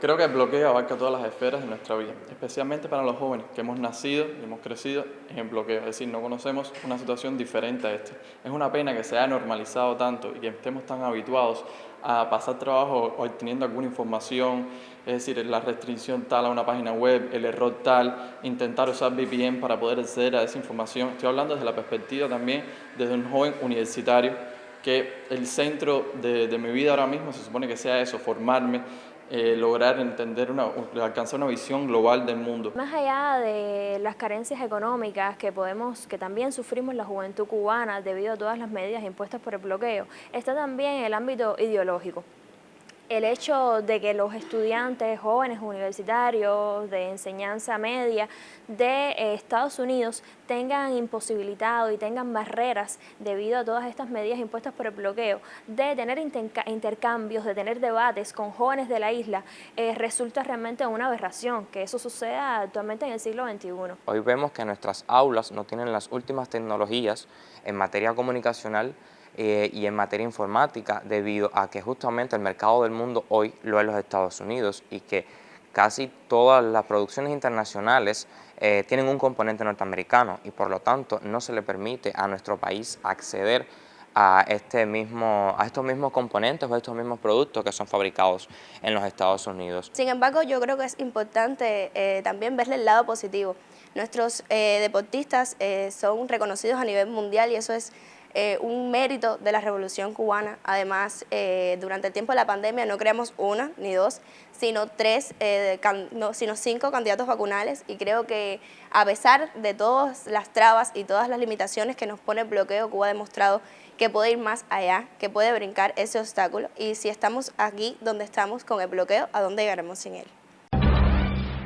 Creo que el bloqueo abarca todas las esferas de nuestra vida, especialmente para los jóvenes que hemos nacido y hemos crecido en el bloqueo, es decir, no conocemos una situación diferente a esta. Es una pena que se haya normalizado tanto y que estemos tan habituados a pasar trabajo obteniendo alguna información, es decir, la restricción tal a una página web, el error tal, intentar usar VPN para poder acceder a esa información. Estoy hablando desde la perspectiva también desde un joven universitario que el centro de, de mi vida ahora mismo se supone que sea eso, formarme, eh, lograr entender, una, alcanzar una visión global del mundo. Más allá de las carencias económicas que podemos, que también sufrimos la juventud cubana debido a todas las medidas impuestas por el bloqueo, está también el ámbito ideológico el hecho de que los estudiantes jóvenes universitarios de enseñanza media de eh, Estados Unidos tengan imposibilitado y tengan barreras debido a todas estas medidas impuestas por el bloqueo, de tener intercambios, de tener debates con jóvenes de la isla, eh, resulta realmente una aberración que eso suceda actualmente en el siglo XXI. Hoy vemos que nuestras aulas no tienen las últimas tecnologías en materia comunicacional eh, y en materia informática debido a que justamente el mercado del mundo hoy lo es los Estados Unidos y que casi todas las producciones internacionales eh, tienen un componente norteamericano y por lo tanto no se le permite a nuestro país acceder a, este mismo, a estos mismos componentes o estos mismos productos que son fabricados en los Estados Unidos. Sin embargo, yo creo que es importante eh, también verle el lado positivo. Nuestros deportistas son reconocidos a nivel mundial y eso es eh, un mérito de la Revolución Cubana. Además, eh, durante el tiempo de la pandemia no creamos una ni dos, sino tres, eh, sino cinco candidatos vacunales y creo que a pesar de todas las trabas y todas las limitaciones que nos pone el bloqueo, Cuba ha demostrado que puede ir más allá, que puede brincar ese obstáculo y si estamos aquí donde estamos con el bloqueo, ¿a dónde llegaremos sin él?